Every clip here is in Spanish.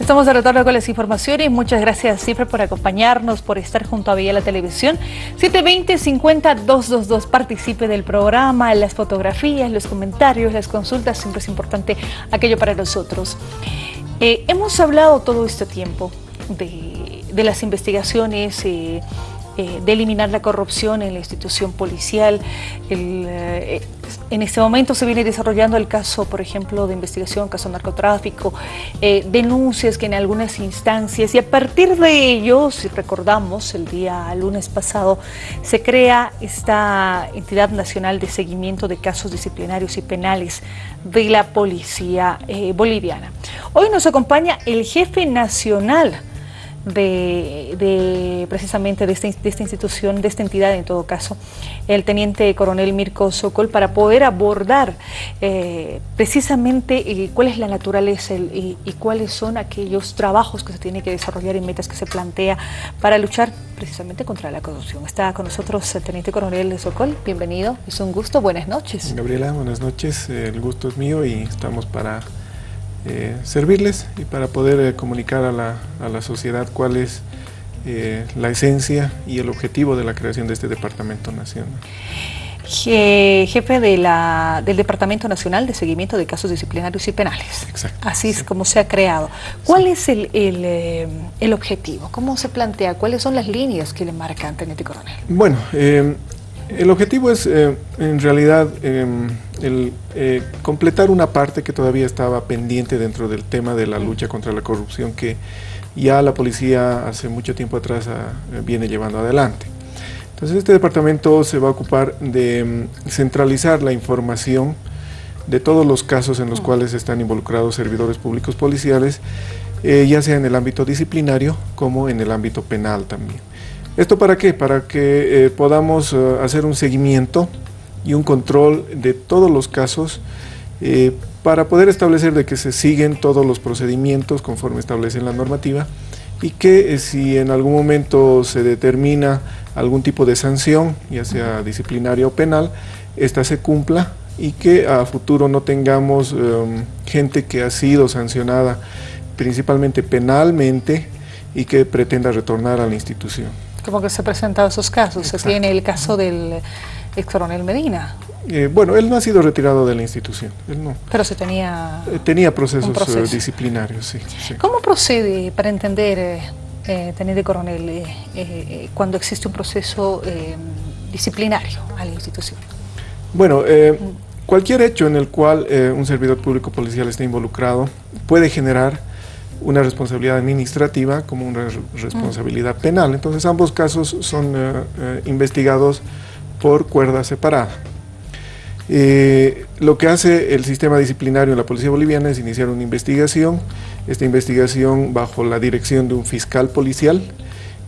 Estamos de retorno con las informaciones. Muchas gracias, Cifra, por acompañarnos, por estar junto a Vía la Televisión. 720-50-222. Participe del programa, las fotografías, los comentarios, las consultas. Siempre es importante aquello para nosotros. Eh, hemos hablado todo este tiempo de, las investigaciones, eh, eh, de eliminar la corrupción en la institución policial. En este momento se viene desarrollando el caso, por ejemplo, de investigación, caso de narcotráfico, eh, denuncias que en algunas instancias, y a partir de ello, si recordamos, el día lunes pasado, se crea esta entidad nacional de seguimiento de casos disciplinarios y penales de la policía boliviana. Hoy nos acompaña el jefe nacional de, precisamente de esta, institución, de esta entidad en todo caso, el teniente coronel Mirko Sokol, para poder abordar eh, precisamente eh, cuál es la naturaleza y, cuáles son aquellos trabajos que se tiene que desarrollar y metas que se plantea para luchar precisamente contra la corrupción. Está con nosotros el teniente coronel Sokol, bienvenido, es un gusto, buenas noches. Gabriela, buenas noches, el gusto es mío y estamos para eh, servirles y para poder eh, comunicar a la, a la, sociedad cuál es eh, la esencia y el objetivo de la creación de este Departamento Nacional. Jefe de la, del Departamento Nacional de Seguimiento de Casos Disciplinarios y Penales. Exacto. Así es como se ha creado. ¿Cuál es el, el, el, objetivo? ¿Cómo se plantea? ¿Cuáles son las líneas que le marcan, Teniente Coronel? Bueno, el objetivo es en realidad em, eh, completar una parte que todavía estaba pendiente dentro del tema de la lucha contra la corrupción que ya la policía hace mucho tiempo atrás ah, viene llevando adelante. Entonces este departamento se va a ocupar de mm, centralizar la información de todos los casos en los cuales están involucrados servidores públicos policiales, eh, ya sea en el ámbito disciplinario como en el ámbito penal también. ¿Esto para qué? Para que eh, podamos ah, hacer un seguimiento y un control de todos los casos eh, para poder establecer de que se siguen todos los procedimientos conforme establece la normativa y que eh, si en algún momento se determina algún tipo de sanción, ya sea disciplinaria o penal, esta se cumpla y que a futuro no tengamos em, gente que ha sido sancionada principalmente penalmente y que pretenda retornar a la institución. ¿Cómo que se han presentado esos casos? Se tiene el caso del ex coronel Medina. Eh, bueno, él no ha sido retirado de la institución, él no. Pero se tenía... Eh, tenía procesos eh, disciplinarios, sí, ¿Cómo procede, para entender, teniente coronel, cuando existe un proceso disciplinario a la institución? Bueno, cualquier hecho en el cual un servidor público policial esté involucrado puede generar una responsabilidad administrativa como una responsabilidad penal. Entonces ambos casos son investigados por cuerda separada. Eh, lo que hace el sistema disciplinario en la Policía Boliviana es iniciar una investigación, esta investigación bajo la dirección de un fiscal policial,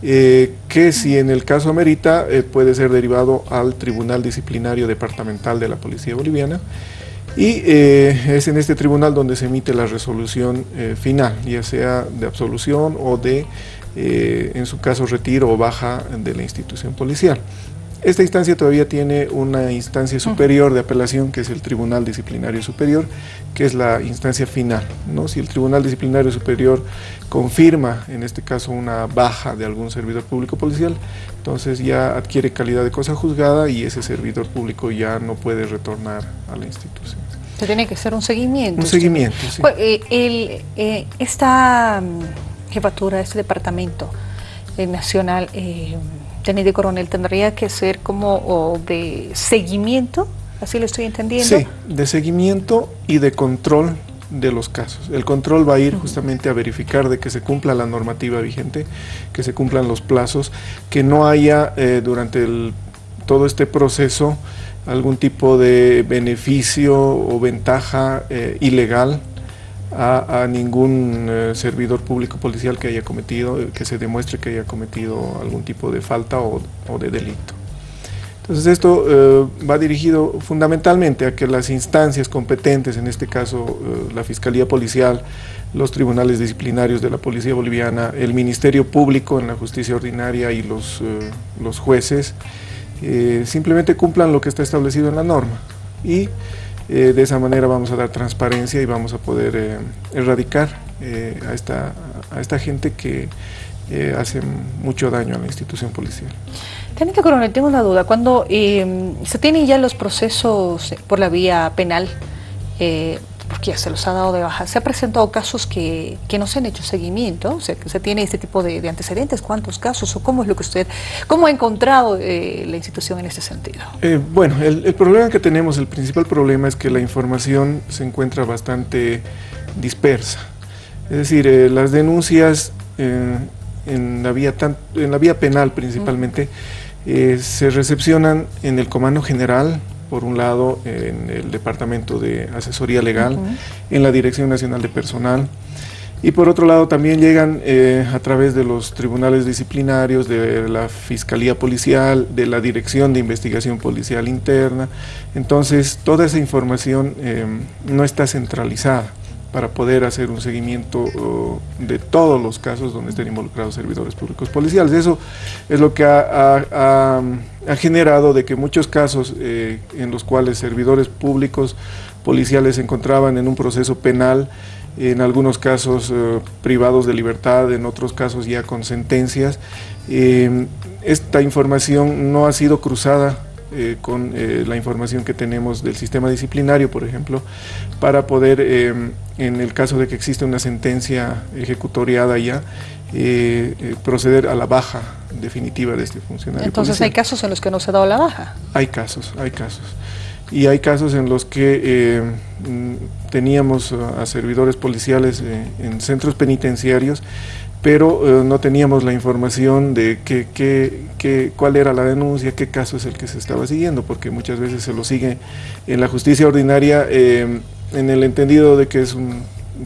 eh, que si en el caso amerita eh, puede ser derivado al Tribunal Disciplinario Departamental de la Policía Boliviana y es en este tribunal donde se emite la resolución final, ya sea de absolución o de, en su caso, retiro o baja de la institución policial. Esta instancia todavía tiene una instancia superior de apelación, que es el Tribunal Disciplinario Superior, que es la instancia final. ¿no? Si el Tribunal Disciplinario Superior confirma, en este caso, una baja de algún servidor público policial, entonces ya adquiere calidad de cosa juzgada y ese servidor público ya no puede retornar a la institución. Se tiene que hacer un seguimiento. Un seguimiento, sí. Pues, eh, el, eh, esta mm, jefatura, este departamento eh, nacional teniente coronel, tendría que ser como de seguimiento, así lo estoy entendiendo. Sí, de seguimiento y de control de los casos. El control va a ir justamente a verificar de que se cumpla la normativa vigente, que se cumplan los plazos, que no haya eh, durante todo este proceso algún tipo de beneficio o ventaja eh, ilegal a, ningún eh, servidor público policial que haya cometido, que se demuestre que haya cometido algún tipo de falta o, de delito. Entonces esto eh, va dirigido fundamentalmente a que las instancias competentes, en este caso eh, la Fiscalía Policial, los tribunales disciplinarios de la Policía Boliviana, el Ministerio Público en la Justicia Ordinaria y los, los jueces, simplemente cumplan lo que está establecido en la norma. Y eh, de esa manera vamos a dar transparencia y vamos a poder eh, erradicar a, esta, a esta gente que hace mucho daño a la institución policial. Teniente Coronel, tengo una duda. Cuando se tienen ya los procesos por la vía penal, porque ya se los ha dado de baja. Se ha presentado casos que, no se han hecho seguimiento, o sea, que se tiene este tipo de, antecedentes, ¿cuántos casos o cómo es lo que usted, cómo ha encontrado eh, la institución en este sentido? Eh, bueno, el, problema que tenemos, el principal problema es que la información se encuentra bastante dispersa. Es decir, eh, las denuncias en, la vía en la vía penal principalmente se recepcionan en el Comando General, por un lado en el Departamento de Asesoría Legal, en la Dirección Nacional de Personal, y por otro lado también llegan eh, a través de los tribunales disciplinarios, de la Fiscalía Policial, de la Dirección de Investigación Policial Interna. Entonces, toda esa información eh, no está centralizada para poder hacer un seguimiento de todos los casos donde estén involucrados servidores públicos policiales. Eso es lo que ha, generado de que muchos casos eh, en los cuales servidores públicos policiales se encontraban en un proceso penal, en algunos casos eh, privados de libertad, en otros casos ya con sentencias, eh, esta información no ha sido cruzada eh, con eh, la información que tenemos del sistema disciplinario, por ejemplo, para poder, eh, en el caso de que exista una sentencia ejecutoriada ya, proceder a la baja definitiva de este funcionario. Entonces, ¿hay casos en los que no se ha dado la baja? Hay casos, hay casos. Y hay casos en los que mm, teníamos a servidores policiales en centros penitenciarios pero no teníamos la información de qué, qué, cuál era la denuncia, qué caso es el que se estaba siguiendo, porque muchas veces se lo sigue en la justicia ordinaria eh, en el entendido de que es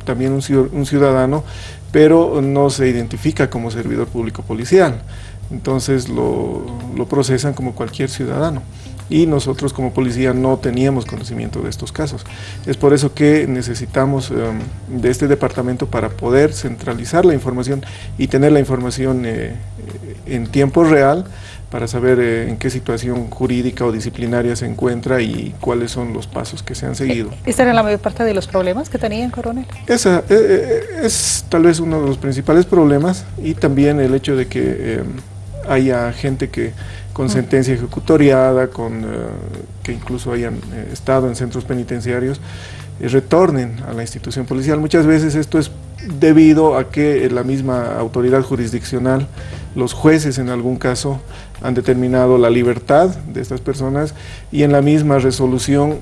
también un ciudadano, pero no se identifica como servidor público policial. Entonces lo, lo procesan como cualquier ciudadano y nosotros como policía no teníamos conocimiento de estos casos. Es por eso que necesitamos em, de este departamento para poder centralizar la información y tener la información eh, en tiempo real para saber eh, en qué situación jurídica o disciplinaria se encuentra y cuáles son los pasos que se han seguido. ¿Esta era la mayor parte de los problemas que tenían, coronel? Esa eh, es tal vez uno de los principales problemas y también el hecho de que em, haya gente que con sentencia ejecutoriada, con, eh, que incluso hayan eh, estado en centros penitenciarios, eh, retornen a la institución policial. Muchas veces esto es debido a que la misma autoridad jurisdiccional, los jueces en algún caso, han determinado la libertad de estas personas y en la misma resolución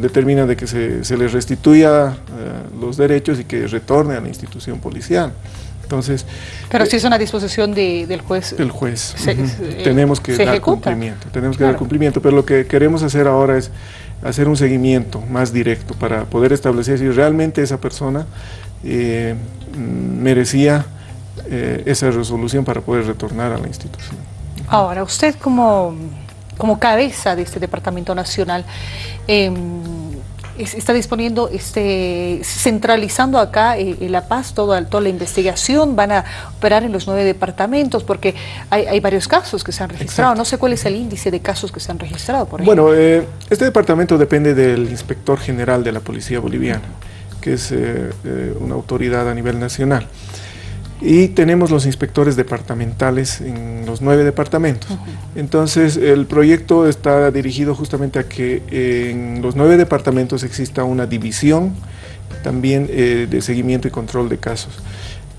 determina de que se, se les restituya los derechos y que retorne a la institución policial. Entonces, Pero si es una disposición del juez. Del juez. Eh, tenemos que dar cumplimiento, tenemos que dar cumplimiento, pero lo que queremos hacer ahora es hacer un seguimiento más directo para poder establecer si realmente esa persona eh, merecía eh, esa resolución para poder retornar a la institución. Ahora, usted como, como cabeza de este Departamento Nacional, em, está disponiendo, este, centralizando acá eh, La Paz toda, toda la investigación, van a operar en los nueve departamentos, porque hay, varios casos que se han registrado. No sé cuál es el índice de casos que se han registrado, por ejemplo. Bueno, eh, este departamento depende del inspector general de la Policía Boliviana, que es eh, una autoridad a nivel nacional y tenemos los inspectores departamentales en los nueve departamentos. Entonces, el proyecto está dirigido justamente a que en los nueve departamentos exista una división también eh, de seguimiento y control de casos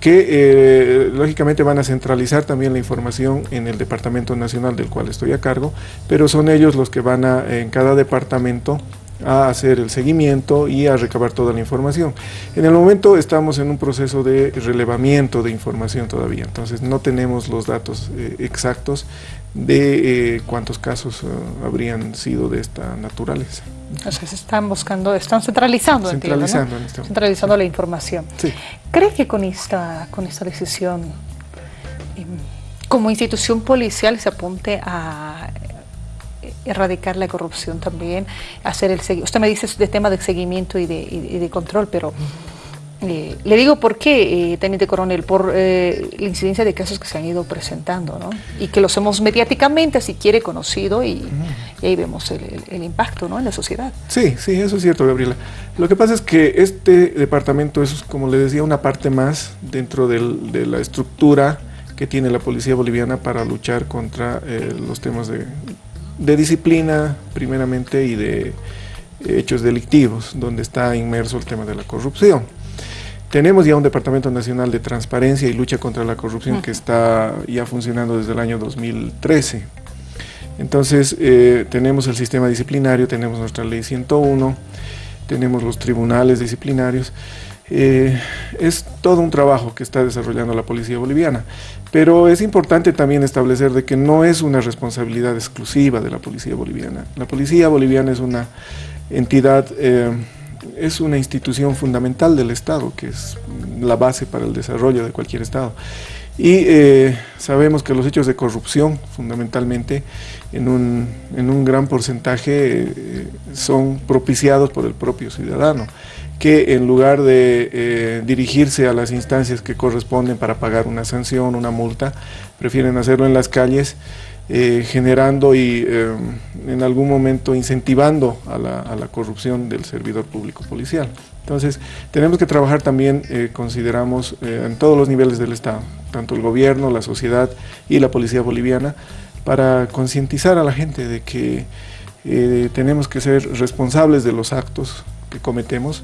que eh, lógicamente van a centralizar también la información en el Departamento Nacional del cual estoy a cargo, pero son ellos los que van a, en cada departamento, a hacer el seguimiento y a recabar toda la información. En el momento estamos en un proceso de relevamiento de información todavía, entonces no tenemos los datos eh, exactos de eh, cuántos casos eh, habrían sido de esta naturaleza. Entonces están buscando, están centralizando, centralizando, este centralizando la información. ¿Cree que con esta, con esta decisión em, como institución policial se apunte a erradicar la corrupción también, hacer el usted me dice de tema de seguimiento y de, control, pero Eh, le digo por qué, eh, Teniente Coronel, por eh, la incidencia de casos que se han ido presentando, ¿no? Y que los hemos mediáticamente, si quiere, conocido y, ahí vemos el, impacto, ¿no? En la sociedad. Sí, sí, eso es cierto, Gabriela. Lo que pasa es que este departamento es, como le decía, una parte más dentro de la estructura que tiene la policía boliviana para luchar contra los temas de, de disciplina, primeramente, y de hechos delictivos, donde está inmerso el tema de la corrupción. Tenemos ya un Departamento Nacional de Transparencia y Lucha contra la Corrupción que está ya funcionando desde el año 2013. Entonces, eh, tenemos el sistema disciplinario, tenemos nuestra ley 101, tenemos los tribunales disciplinarios. Eh, es todo un trabajo que está desarrollando la policía boliviana, pero es importante también establecer de que no es una responsabilidad exclusiva de la policía boliviana. La policía boliviana es una entidad eh, es una institución fundamental del Estado, que es la base para el desarrollo de cualquier Estado. Y eh, sabemos que los hechos de corrupción, fundamentalmente, en un, gran porcentaje son propiciados por el propio ciudadano, que en lugar de eh, dirigirse a las instancias que corresponden para pagar una sanción, una multa, prefieren hacerlo en las calles, eh, generando y eh, en algún momento incentivando a la, corrupción del servidor público policial. Entonces, tenemos que trabajar también, consideramos, en todos los niveles del Estado, tanto el gobierno, la sociedad y la policía boliviana, para concientizar a la gente de que tenemos que ser responsables de los actos que cometemos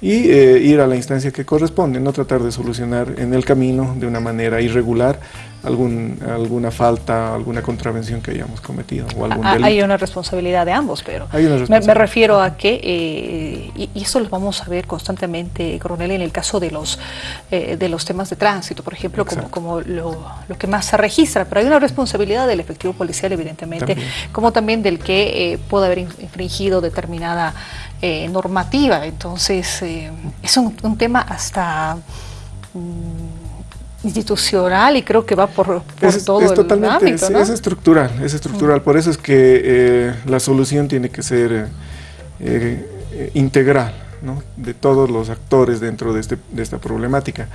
y ir a la instancia que corresponde, no tratar de solucionar en el camino de una manera irregular algún, alguna falta, alguna contravención que hayamos cometido o algún delito. Hay una responsabilidad de ambos, pero me, refiero a que, eh, y, eso lo vamos a ver constantemente, coronel, en el caso de los, eh, de los temas de tránsito, por ejemplo, como, como lo, lo, que más se registra, pero hay una responsabilidad del efectivo policial, evidentemente, como también del que eh, puede haber infringido determinada normativa. Entonces, es un, un, tema hasta... Mm, institucional y creo que va por, todo es totalmente, el ámbito, Es estructural, es estructural. Por eso es que eh, la solución tiene que ser eh, eh, integral de todos los actores dentro de, este, de esta problemática.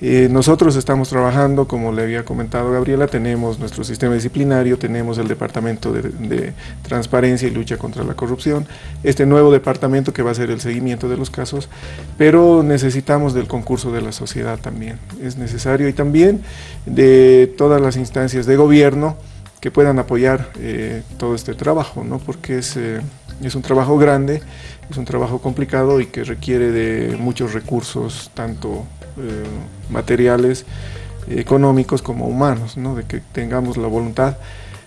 Eh, nosotros estamos trabajando, como le había comentado Gabriela, tenemos nuestro sistema disciplinario, tenemos el Departamento de, Transparencia y Lucha contra la Corrupción, este nuevo departamento que va a ser el seguimiento de los casos, pero necesitamos del concurso de la sociedad también, es necesario, y también de todas las instancias de gobierno que puedan apoyar eh, todo este trabajo, ¿no? porque es, eh, es un trabajo grande, es un trabajo complicado y que requiere de muchos recursos, tanto eh, materiales, económicos como humanos, ¿no? de que tengamos la voluntad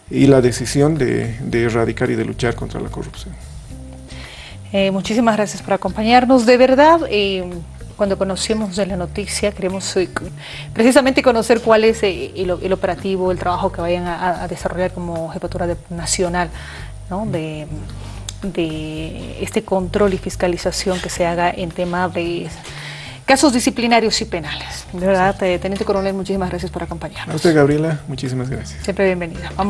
y la decisión de, erradicar y de luchar contra la corrupción. Eh, muchísimas gracias por acompañarnos. De verdad, eh, cuando conocimos de la noticia, queremos precisamente conocer cuál es el, operativo, el trabajo que vayan a, desarrollar como jefatura nacional de, de este control y fiscalización que se haga en tema de casos disciplinarios y penales. De verdad, Teniente Coronel, muchísimas gracias por acompañarnos. A usted, Gabriela, muchísimas gracias. Siempre bienvenida. Vamos